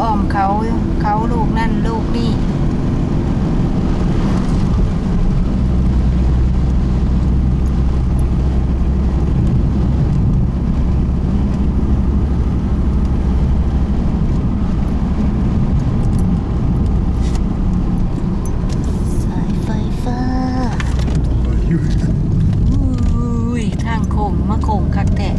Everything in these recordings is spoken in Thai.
อ้อมเขาเขาลูกนั่นลูกนี่สายไฟฟ้าอุ้ยทางโค้งมาโค้งคักแต่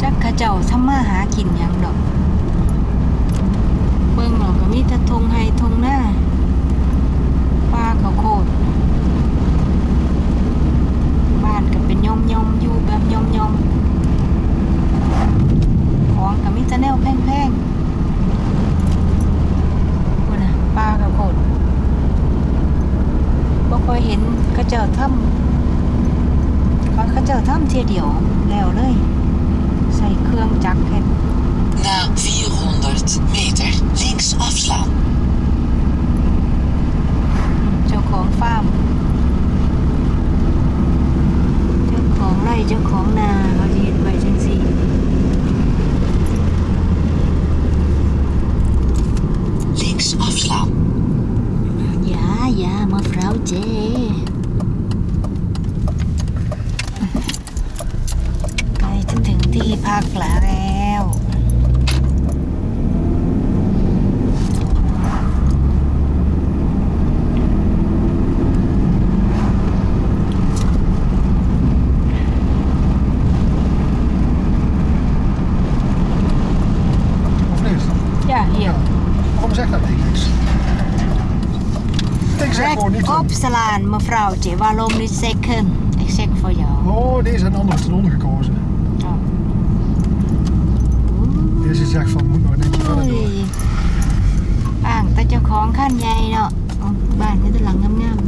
จักเข้าเจ้าทำ มาหากินยังดอก เบิ่งเราก็มีแต่ทงไฮทงหน้าป้าเขาโคตรบ้านก็เป็นย่อมย่อมอยู่แบบย่อมย่อมของก็มีแต่แนวแพงๆพุ่นะป้าเขาโคตรบ่ค่อยเห็นเขาเจ้าทำเขาเจ้าทำเทียเดียวแล้วเลย ใส่เครื่องจักรเฮ็ด Na 400 meter links afslaan. เจ้าของฟาร์มเจ้าของไร่เจ้าของนาเขาจะเห็นไว้จังสี่ Links afslaan. ยายามะพร้าวเจ ใกล้จะถึง ที่พักแล้ว Of niet? จ้าเหี่ยว Waarom zegt dat niet niks? Ik zeg แรก gewoon niet. ออฟสลานมะพร้าวเจวา ลมนิเซคัน ik zeg voor jou Oh, deze zijn anders ten onder gekozen. Oh. Deze zegt van moet nog een eentje โอ้ verder ย door. อ่างแต่เจ้าของขั้นใหญ่เนาะเอาบ้านนี้ตหลังงาม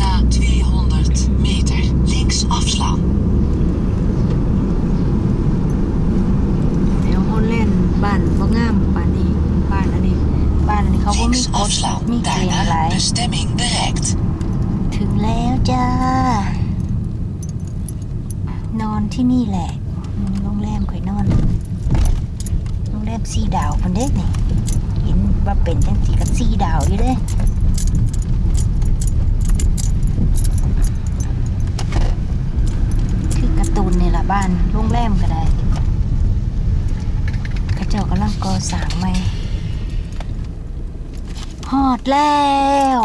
Na 200 meter links afslaan. ๆเดี๋ยวคนเล่นบ้านบ่งามบ้านนี้บ้านอันนี้บ้านอันนี้เขาบ่มี Links กฎ afslaan. มีเกณฑ์อะไร Daarna bestemming bereikt. ถึงแล้วจ้า นอนที่นี่แหละอืมโรงแรมข่อยนอน โรง แรมสีดาวคนเด็กนี่เห็นว่าเป็นจังสีกับสีดาวอยู่เด้คือการ์ตูนนี่ละบ้านโรงแรมก็ได้ข้าเจ้ากำลังก่อสร้างใหม่ฮอดแล้ว